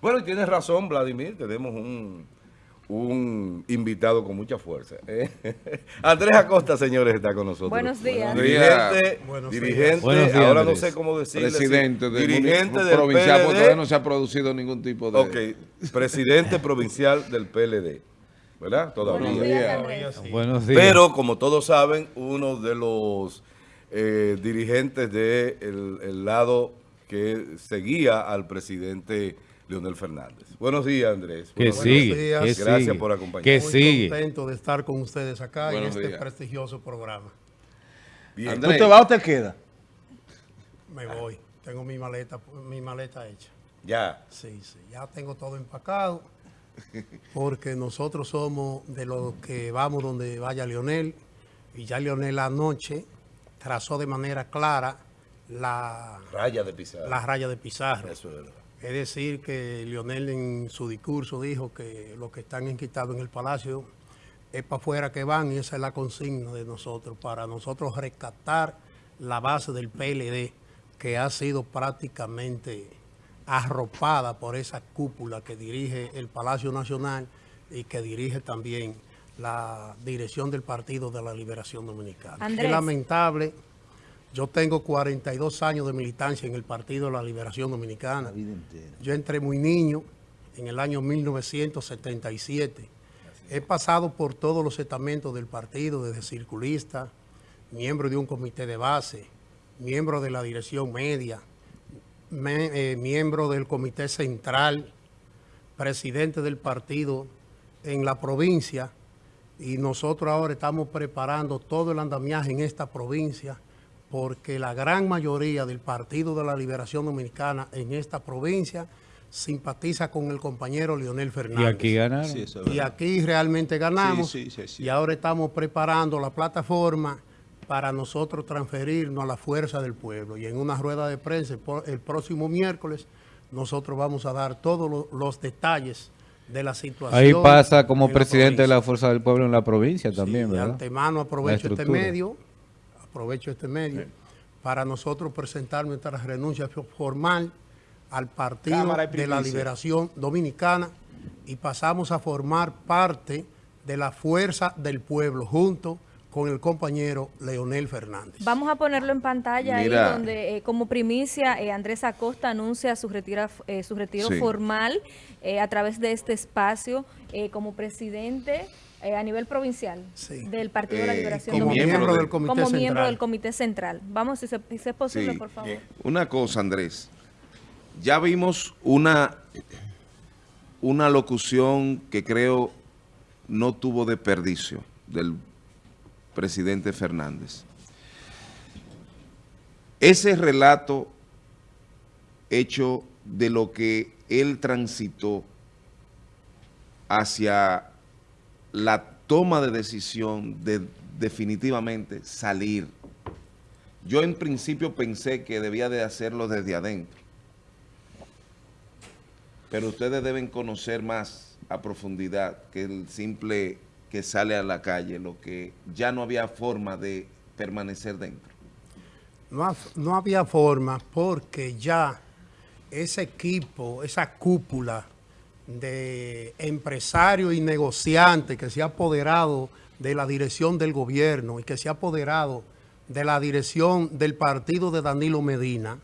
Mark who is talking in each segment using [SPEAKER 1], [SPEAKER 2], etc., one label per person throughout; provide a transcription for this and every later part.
[SPEAKER 1] Bueno, y tienes razón, Vladimir, tenemos un, un invitado con mucha fuerza. ¿eh? Andrés Acosta, señores, está con nosotros.
[SPEAKER 2] Buenos días.
[SPEAKER 1] Dirigente,
[SPEAKER 3] Buenos
[SPEAKER 1] dirigente
[SPEAKER 4] Buenos días,
[SPEAKER 1] ahora
[SPEAKER 4] Andrés.
[SPEAKER 1] no sé cómo decirle.
[SPEAKER 4] Presidente
[SPEAKER 1] si-
[SPEAKER 4] del
[SPEAKER 1] dirigente del
[SPEAKER 4] provincial, porque todavía no se ha producido ningún tipo de...
[SPEAKER 1] Ok, presidente provincial del PLD, ¿verdad? Todavía.
[SPEAKER 2] Buenos días, Andrés.
[SPEAKER 3] Todavía sí.
[SPEAKER 4] Buenos días.
[SPEAKER 1] Pero, como todos saben, uno de los eh, dirigentes del el lado que seguía al presidente Leonel Fernández. Buenos días, Andrés.
[SPEAKER 4] que
[SPEAKER 1] Buenos
[SPEAKER 4] sigue,
[SPEAKER 3] días.
[SPEAKER 4] que
[SPEAKER 1] Gracias
[SPEAKER 4] sigue,
[SPEAKER 1] por acompañarnos.
[SPEAKER 4] que
[SPEAKER 3] Muy
[SPEAKER 4] sigue.
[SPEAKER 3] contento de estar con ustedes acá
[SPEAKER 4] Buenos
[SPEAKER 3] en este
[SPEAKER 4] días.
[SPEAKER 3] prestigioso programa.
[SPEAKER 1] Bien.
[SPEAKER 4] Andrés.
[SPEAKER 5] ¿Tú te vas o te quedas?
[SPEAKER 3] Me voy. Tengo mi maleta, mi maleta hecha.
[SPEAKER 1] Ya.
[SPEAKER 3] Sí, sí. Ya tengo todo empacado. Porque nosotros somos de los que vamos donde vaya Leonel. Y ya Leonel anoche trazó de manera clara la,
[SPEAKER 1] Raya de pisar.
[SPEAKER 3] la raya de Pizarro.
[SPEAKER 1] Eso es verdad.
[SPEAKER 3] Es decir, que Lionel en su discurso dijo que los que están enquistados en el palacio es para afuera que van y esa es la consigna de nosotros, para nosotros rescatar la base del PLD que ha sido prácticamente arropada por esa cúpula que dirige el Palacio Nacional y que dirige también la dirección del Partido de la Liberación Dominicana.
[SPEAKER 2] Andrés.
[SPEAKER 3] Es lamentable. Yo tengo 42 años de militancia en el Partido de la Liberación Dominicana. Yo entré muy niño, en el año 1977. He pasado por todos los estamentos del partido, desde circulista, miembro de un comité de base, miembro de la dirección media, me- eh, miembro del comité central, presidente del partido en la provincia y nosotros ahora estamos preparando todo el andamiaje en esta provincia porque la gran mayoría del Partido de la Liberación Dominicana en esta provincia simpatiza con el compañero Leonel
[SPEAKER 4] Y
[SPEAKER 3] Fernández.
[SPEAKER 4] aquí ganaron.
[SPEAKER 5] Sí, eso es
[SPEAKER 3] Y aquí realmente ganamos
[SPEAKER 5] Sí, sí, sí, sí.
[SPEAKER 3] y ahora estamos preparando la plataforma para nosotros transferirnos a la fuerza del pueblo. Y en una rueda de prensa el próximo miércoles nosotros vamos a dar todos lo- los detalles de la situación.
[SPEAKER 4] Ahí pasa como
[SPEAKER 3] la
[SPEAKER 4] presidente de la. Fuerza del Pueblo en la provincia
[SPEAKER 3] Sí,
[SPEAKER 4] también,
[SPEAKER 3] de
[SPEAKER 4] ¿verdad?
[SPEAKER 3] antemano aprovecho este medio, aprovecho este medio para nosotros presentar nuestra renuncia fo- formal al Partido de la. Liberación Dominicana y pasamos a formar parte de la fuerza del pueblo junto con el compañero Leonel Fernández.
[SPEAKER 2] Vamos a ponerlo en pantalla
[SPEAKER 4] Mira.
[SPEAKER 2] ahí donde eh, como primicia eh, Andrés Acosta anuncia su, retira, eh, su retiro
[SPEAKER 4] Sí.
[SPEAKER 2] formal eh, a través de este espacio eh, como presidente eh, a nivel provincial
[SPEAKER 3] Sí.
[SPEAKER 2] del Partido de la
[SPEAKER 4] Eh,
[SPEAKER 2] Liberación
[SPEAKER 3] como
[SPEAKER 2] Dominicana.
[SPEAKER 3] miembro
[SPEAKER 4] del
[SPEAKER 3] Comité
[SPEAKER 2] como miembro
[SPEAKER 3] Central.
[SPEAKER 2] del Comité Central. Vamos, si, se- si es posible,
[SPEAKER 4] Sí.
[SPEAKER 2] por favor.
[SPEAKER 4] Una cosa, Andrés. Ya vimos una, una locución que creo no tuvo desperdicio del presidente Fernández. Ese relato hecho de lo que él transitó hacia la toma de decisión de definitivamente salir. Yo en principio pensé que debía de hacerlo desde adentro. Pero ustedes deben conocer más a profundidad que el simple que sale a la calle, lo que ya no había forma de permanecer dentro.
[SPEAKER 3] No, no había forma porque ya ese equipo, esa cúpula de empresarios y negociantes que se ha apoderado de la dirección del gobierno y que se ha apoderado de la dirección del partido de Danilo Medina,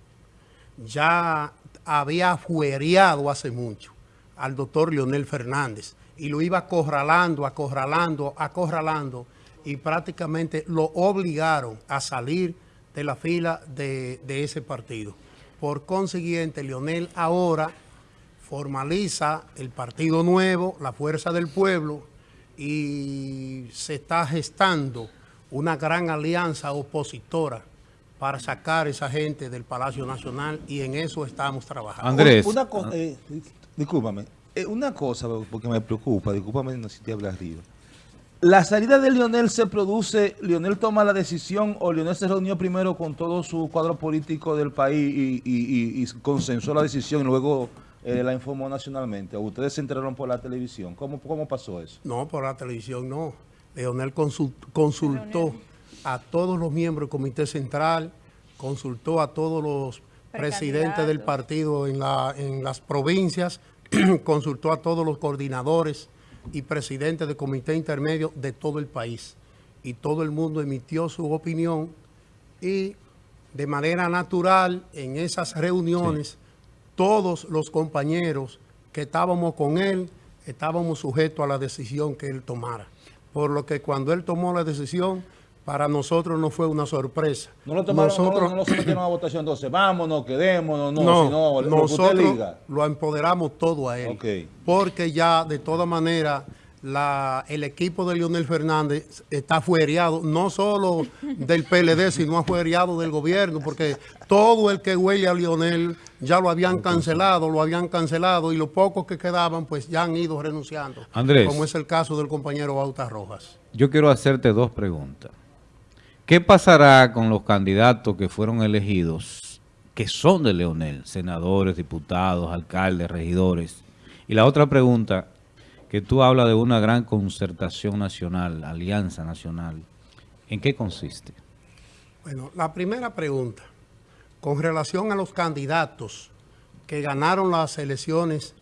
[SPEAKER 3] ya había afuereado hace mucho al doctor Leonel Fernández y lo iba acorralando, acorralando, acorralando y prácticamente lo obligaron a salir de la fila de, de ese partido. Por consiguiente, Leonel ahora formaliza el Partido Nuevo, la Fuerza del Pueblo, y se está gestando una gran alianza opositora para sacar a esa gente del Palacio Nacional y en eso estamos trabajando.
[SPEAKER 4] Andrés,
[SPEAKER 5] Una cosa, eh, discúlpame, eh, una cosa porque me preocupa, discúlpame no si te hablas arriba. La salida de Lionel se produce, Lionel toma la decisión o Lionel se reunió primero con todo su cuadro político del país y, y- y- y consensuó la decisión y luego eh, la informó nacionalmente. ¿O ustedes se enteraron por la televisión? ¿Cómo, cómo pasó eso?
[SPEAKER 3] No, por la televisión no. Leonel consul- consultó a todos los miembros del Comité Central, consultó a todos los presidentes del partido en, la, en las provincias consultó a todos los coordinadores y presidentes de comité intermedio de todo el país. Y todo el mundo emitió su opinión y de manera natural en esas reuniones todos los compañeros que estábamos con él estábamos sujetos a la decisión que él tomara. Por lo que cuando él tomó la decisión, para nosotros no fue una sorpresa.
[SPEAKER 5] No lo tomaron,
[SPEAKER 3] nosotros,
[SPEAKER 5] no, no, no a votación, entonces vámonos, quedémonos, no,
[SPEAKER 3] no,
[SPEAKER 5] sino lo que
[SPEAKER 3] nosotros
[SPEAKER 5] usted diga.
[SPEAKER 3] lo empoderamos todo a él. Porque ya de toda manera la, el equipo de Leonel Fernández está fuereado, no solo del PLD, sino fuereado del gobierno, porque todo el que huele a Leonel ya lo habían cancelado, lo habían cancelado y los pocos que quedaban pues ya han ido renunciando.
[SPEAKER 6] Andrés.
[SPEAKER 3] Como es el caso del compañero Bauta Rojas.
[SPEAKER 6] Yo quiero hacerte dos preguntas. ¿Qué pasará con los candidatos que fueron elegidos, que son de Leonel, senadores, diputados, alcaldes, regidores? Y la otra pregunta, que tú hablas de una gran concertación nacional, alianza nacional. ¿En qué consiste?
[SPEAKER 3] Bueno, la primera pregunta, con relación a los candidatos que ganaron las elecciones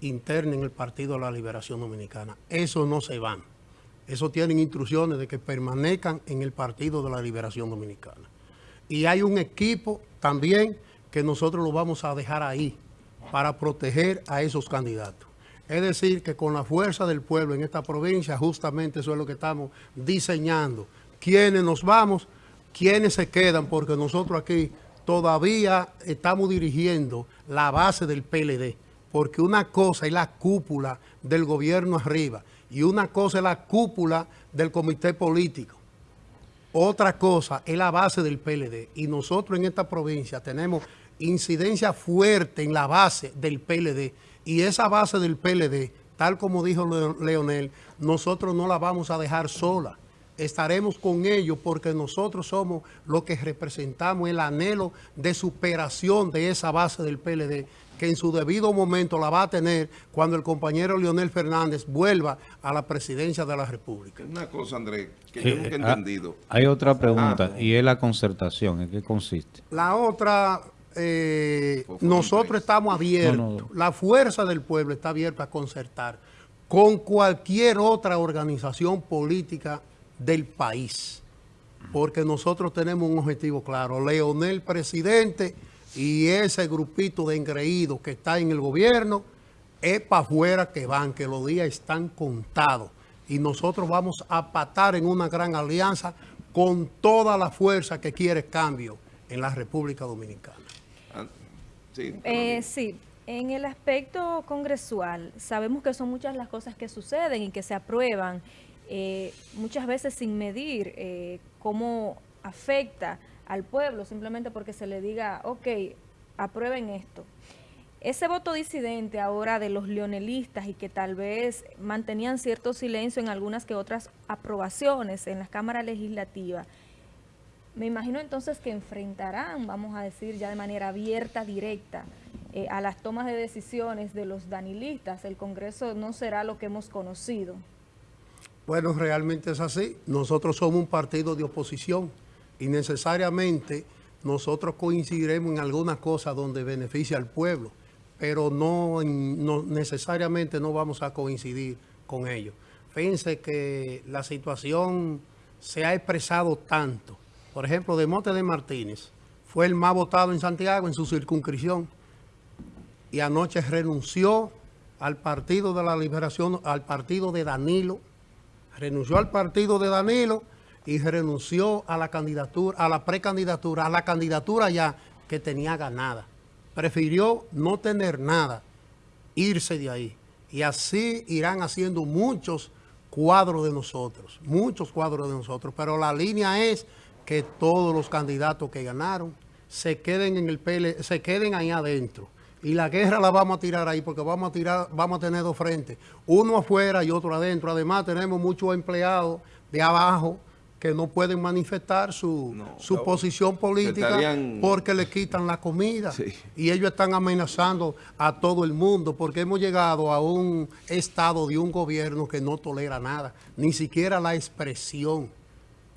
[SPEAKER 3] internas en el Partido de la Liberación Dominicana, eso no se van. Eso tienen instrucciones de que permanezcan en el Partido de la Liberación Dominicana. Y hay un equipo también que nosotros lo vamos a dejar ahí para proteger a esos candidatos. Es decir, que con la fuerza del pueblo en esta provincia, justamente eso es lo que estamos diseñando. ¿Quiénes nos vamos? ¿Quiénes se quedan? Porque nosotros aquí todavía estamos dirigiendo la base del PLD. Porque una cosa es la cúpula del gobierno arriba y una cosa es la cúpula del comité político. Otra cosa es la base del PLD. Y nosotros en esta provincia tenemos incidencia fuerte en la base del PLD. Y esa base del PLD, tal como dijo Leonel, nosotros no la vamos a dejar sola. Estaremos con ellos porque nosotros somos los que representamos el anhelo de superación de esa base del PLD que en su debido momento la va a tener cuando el compañero Leonel Fernández vuelva a la presidencia de la República.
[SPEAKER 4] Una cosa, Andrés, que yo
[SPEAKER 6] Eh,
[SPEAKER 4] nunca he
[SPEAKER 6] ah,
[SPEAKER 4] entendido.
[SPEAKER 6] Hay otra pregunta,
[SPEAKER 4] Ah.
[SPEAKER 6] y es la concertación. ¿En qué consiste?
[SPEAKER 3] La otra, eh, nosotros estamos abiertos,
[SPEAKER 6] No, no.
[SPEAKER 3] la fuerza del pueblo está abierta a concertar con cualquier otra organización política del país, porque nosotros tenemos un objetivo claro, Leonel presidente y ese grupito de engreídos que está en el gobierno, es para afuera que van, que los días están contados. Y nosotros vamos a patar en una gran alianza con toda la fuerza que quiere cambio en la República Dominicana.
[SPEAKER 4] Sí,
[SPEAKER 2] Eh, sí, en el aspecto congresual, sabemos que son muchas las cosas que suceden y que se aprueban, eh, muchas veces sin medir eh, cómo afecta al pueblo, simplemente porque se le diga, ok, aprueben esto. Ese voto disidente ahora de los leonelistas y que tal vez mantenían cierto silencio en algunas que otras aprobaciones en las cámaras legislativas, me imagino entonces que enfrentarán, vamos a decir ya de manera abierta, directa, eh, a las tomas de decisiones de los danilistas. El Congreso no será lo que hemos conocido.
[SPEAKER 3] Bueno, realmente es así. Nosotros somos un partido de oposición y necesariamente nosotros coincidiremos en alguna cosa donde beneficia al pueblo, pero no, en- no necesariamente no vamos a coincidir con ellos. Fíjense que la situación se ha expresado tanto. Por ejemplo, Demote de Martínez fue el más votado en Santiago en su circunscripción y anoche renunció al Partido de la Liberación, al partido de Danilo, renunció al partido de Danilo y renunció a la candidatura, a la precandidatura, a la candidatura ya que tenía ganada. Prefirió no tener nada, irse de ahí. Y así irán haciendo muchos cuadros de nosotros, muchos cuadros de nosotros. Pero la línea es que todos los candidatos que ganaron se queden en el PL, se queden ahí adentro. Y la guerra la vamos a tirar ahí porque vamos a tirar, vamos a tener dos frentes, uno afuera y otro adentro. Además tenemos muchos empleados de abajo que no pueden manifestar su,
[SPEAKER 4] No,
[SPEAKER 3] su
[SPEAKER 4] no,
[SPEAKER 3] posición política
[SPEAKER 4] estarían-
[SPEAKER 3] porque le quitan la comida.
[SPEAKER 4] Sí.
[SPEAKER 3] Y ellos están amenazando a todo el mundo porque hemos llegado a un estado de un gobierno que no tolera nada, ni siquiera la expresión.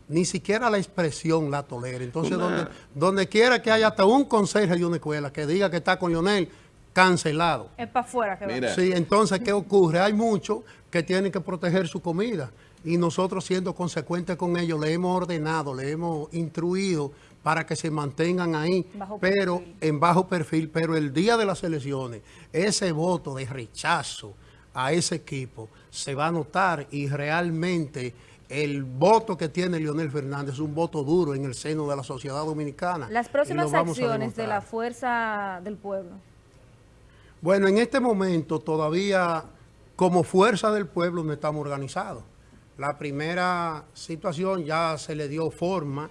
[SPEAKER 3] Ni siquiera la expresión la tolera. Entonces,
[SPEAKER 4] Una-
[SPEAKER 3] donde, donde quiera que haya hasta un consejo de una escuela que diga que está con Lionel, cancelado.
[SPEAKER 2] Es para afuera que va.
[SPEAKER 4] Mira.
[SPEAKER 3] Sí, entonces, ¿qué ocurre? Hay muchos que tienen que proteger su comida y nosotros siendo consecuentes con ellos le hemos ordenado, le hemos instruido para que se mantengan ahí,
[SPEAKER 2] Bajo
[SPEAKER 3] pero
[SPEAKER 2] perfil.
[SPEAKER 3] en bajo perfil, pero el día de las elecciones, ese voto de rechazo a ese equipo se va a notar y realmente el voto que tiene Leonel Fernández es un voto duro en el seno de la sociedad dominicana.
[SPEAKER 2] Las próximas acciones de la fuerza del pueblo.
[SPEAKER 3] Bueno, en este momento todavía como fuerza del pueblo no estamos organizados. La primera situación ya se le dio forma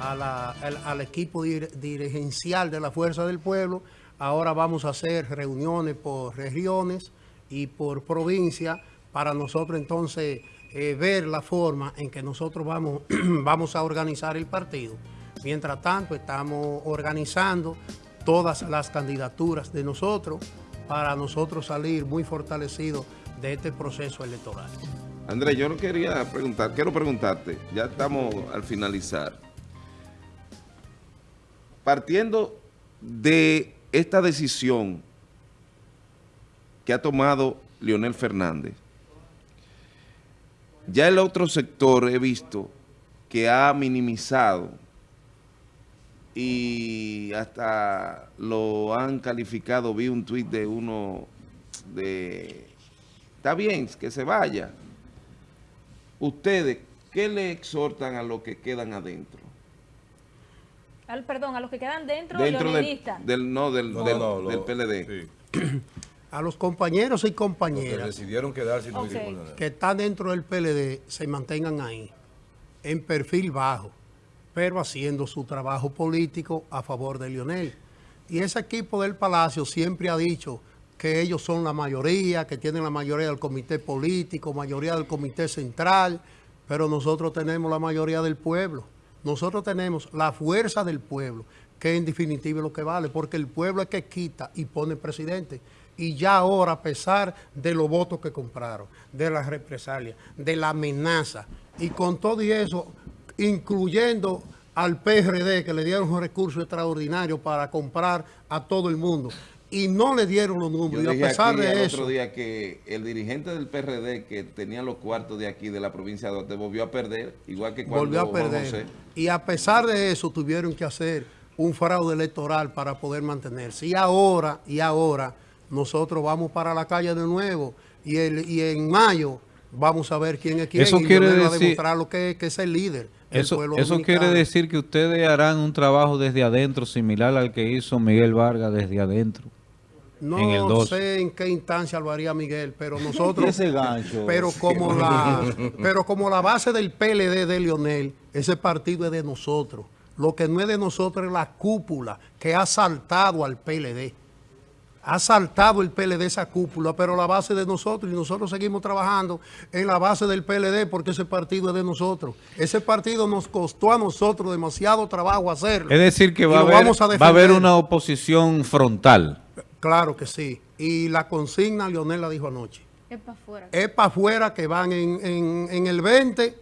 [SPEAKER 3] a la- al, al equipo dir- dirigencial de la fuerza del pueblo. Ahora vamos a hacer reuniones por regiones y por provincia para nosotros entonces eh, ver la forma en que nosotros vamos, vamos a organizar el partido. Mientras tanto, estamos organizando todas las candidaturas de nosotros para nosotros salir muy fortalecidos de este proceso electoral.
[SPEAKER 4] Andrés, yo no quería preguntar, quiero preguntarte, ya estamos al finalizar. Partiendo de esta decisión que ha tomado Leonel Fernández, ya el otro sector he visto que ha minimizado y hasta lo han calificado, vi un tuit de uno de, está bien, que se vaya. Ustedes, ¿qué le exhortan a los que quedan adentro?
[SPEAKER 2] Al, perdón, a los que quedan dentro,
[SPEAKER 4] Dentro del, no, del,
[SPEAKER 1] No,
[SPEAKER 4] del,
[SPEAKER 1] no,
[SPEAKER 4] del PLD.
[SPEAKER 1] sí.
[SPEAKER 3] A los compañeros y
[SPEAKER 1] Los que
[SPEAKER 3] compañeras
[SPEAKER 1] decidieron quedarse
[SPEAKER 3] que están dentro del PLD se mantengan ahí, en perfil bajo, pero haciendo su trabajo político a favor de Lionel. Y ese equipo del Palacio siempre ha dicho que ellos son la mayoría, que tienen la mayoría del comité político, mayoría del comité central, pero nosotros tenemos la mayoría del pueblo. Nosotros tenemos la fuerza del pueblo, que en definitiva es lo que vale, porque el pueblo es que quita y pone presidente. Y ya ahora, a pesar de los votos que compraron, de las represalias, de la amenaza, y con todo y eso, incluyendo al PRD, que le dieron un recurso extraordinario para comprar a todo el mundo, y no le dieron los
[SPEAKER 4] Yo
[SPEAKER 3] números, y a pesar
[SPEAKER 4] aquí el
[SPEAKER 3] de
[SPEAKER 4] otro
[SPEAKER 3] eso,
[SPEAKER 4] día que el dirigente del PRD que tenía los cuartos de aquí, de la provincia de Duarte, volvió a perder, igual que cuando
[SPEAKER 3] volvió a perder.
[SPEAKER 4] José.
[SPEAKER 3] Y a pesar de eso, tuvieron que hacer un fraude electoral para poder mantenerse. Y ahora, y ahora, nosotros vamos para la calle de nuevo. Y, el, y en mayo vamos a ver quién es quién.
[SPEAKER 6] Eso
[SPEAKER 3] y
[SPEAKER 6] quiere
[SPEAKER 3] va a
[SPEAKER 6] decir-
[SPEAKER 3] demostrar lo que, que es el líder. del
[SPEAKER 6] Eso,
[SPEAKER 3] pueblo
[SPEAKER 6] eso quiere decir que ustedes harán un trabajo desde adentro similar al que hizo Miguel Vargas desde adentro.
[SPEAKER 3] No
[SPEAKER 6] en el 12.
[SPEAKER 3] sé en qué instancia lo haría Miguel, pero nosotros...
[SPEAKER 5] ese gancho.
[SPEAKER 3] Pero como la, pero como la base del PLD de Lionel, ese partido es de nosotros. Lo que no es de nosotros es la cúpula que ha saltado al PLD. Ha saltado el PLD esa cúpula, pero la base de nosotros y nosotros seguimos trabajando en la base del PLD porque ese partido es de nosotros. Ese partido nos costó a nosotros demasiado trabajo hacerlo.
[SPEAKER 6] Es decir, que va a, haber,
[SPEAKER 3] vamos a
[SPEAKER 6] va a haber
[SPEAKER 3] defender.
[SPEAKER 6] una oposición frontal.
[SPEAKER 3] Claro que sí. Y la consigna, Lionel la dijo anoche.
[SPEAKER 2] Es para afuera.
[SPEAKER 3] es para afuera que van en, en- en el 20,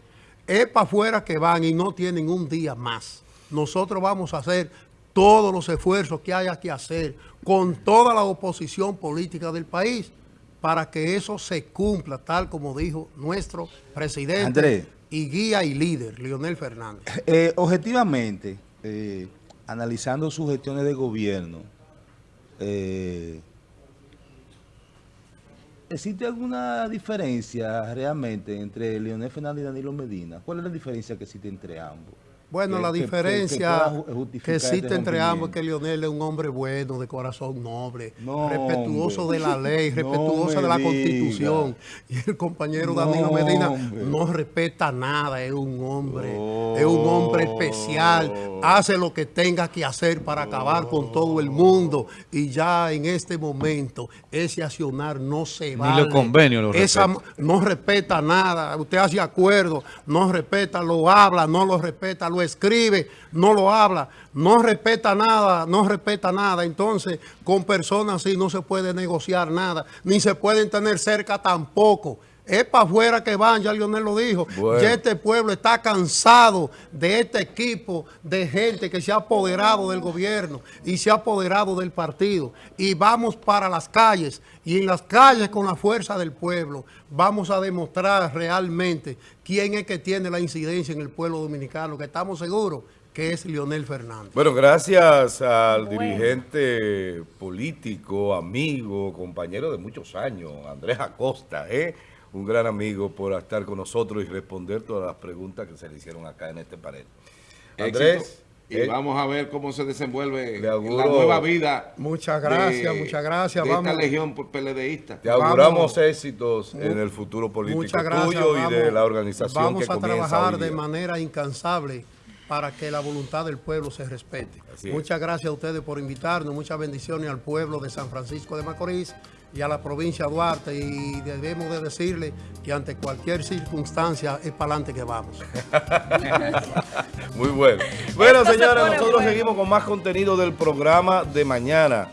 [SPEAKER 3] es para afuera que van y no tienen un día más. Nosotros vamos a hacer todos los esfuerzos que haya que hacer con toda la oposición política del país para que eso se cumpla, tal como dijo nuestro presidente y guía y líder, Leonel Fernández.
[SPEAKER 5] Eh, objetivamente, eh, analizando sus gestiones de gobierno, eh, ¿existe alguna diferencia realmente entre Leonel Fernández y Danilo Medina? ¿Cuál es la diferencia que existe entre ambos?
[SPEAKER 3] Bueno,
[SPEAKER 5] Que-
[SPEAKER 3] la
[SPEAKER 5] que- que- que
[SPEAKER 3] diferencia que, existe entre ambos es que. Leonel es un hombre bueno, de corazón noble,
[SPEAKER 5] No,
[SPEAKER 3] respetuoso
[SPEAKER 5] hombre.
[SPEAKER 3] de la ley, respetuoso de la
[SPEAKER 5] diga.
[SPEAKER 3] constitución. Y el compañero
[SPEAKER 5] No,
[SPEAKER 3] Danilo Medina
[SPEAKER 5] hombre.
[SPEAKER 3] no respeta nada, es un hombre,
[SPEAKER 5] Oh.
[SPEAKER 3] es un hombre especial, hace lo que tenga que hacer para acabar con todo el mundo. Y ya en este momento ese accionar no se
[SPEAKER 6] Ni
[SPEAKER 3] vale.
[SPEAKER 6] los convenios lo
[SPEAKER 3] Esa-
[SPEAKER 6] respeta.
[SPEAKER 3] no respeta nada, usted hace acuerdo, no respeta, lo habla, no lo respeta, lo escribe, no lo habla, no respeta nada, no respeta nada. Entonces, con personas así no se puede negociar nada, ni se pueden tener cerca tampoco. Es para afuera que van, ya Lionel lo dijo.
[SPEAKER 1] Bueno.
[SPEAKER 3] Ya este pueblo está cansado de este equipo de gente que se ha apoderado del gobierno y se ha apoderado del partido. Y vamos para las calles. Y en las calles, con la fuerza del pueblo, vamos a demostrar realmente quién es que tiene la incidencia en el pueblo dominicano, que estamos seguros que es Lionel Fernández.
[SPEAKER 1] Bueno, gracias al
[SPEAKER 2] Bueno.
[SPEAKER 1] dirigente político, amigo, compañero de muchos años, Andrés Acosta, ¿eh? Un gran amigo por estar con nosotros y responder todas las preguntas que se le hicieron acá en este panel. Andrés,
[SPEAKER 4] Éxito. Y
[SPEAKER 1] eh,
[SPEAKER 4] vamos a ver cómo se desenvuelve la nueva vida.
[SPEAKER 3] Muchas gracias, muchas gracias.
[SPEAKER 4] De
[SPEAKER 3] Vamos.
[SPEAKER 4] esta legión PLDista.
[SPEAKER 1] te auguramos
[SPEAKER 3] vamos.
[SPEAKER 1] éxitos en el futuro político
[SPEAKER 3] gracias.
[SPEAKER 1] tuyo y de
[SPEAKER 3] Vamos-
[SPEAKER 1] la organización
[SPEAKER 3] Vamos
[SPEAKER 1] que
[SPEAKER 3] a
[SPEAKER 1] comienza
[SPEAKER 3] trabajar de manera incansable para que la voluntad del pueblo se respete.
[SPEAKER 1] Así es.
[SPEAKER 3] Muchas gracias a ustedes por invitarnos. Muchas bendiciones al pueblo de San Francisco de Macorís y a la provincia de Duarte y debemos de decirle que ante cualquier circunstancia es para adelante que vamos.
[SPEAKER 1] Muy bueno. Bueno, señores, nosotros seguimos con más contenido del programa de mañana.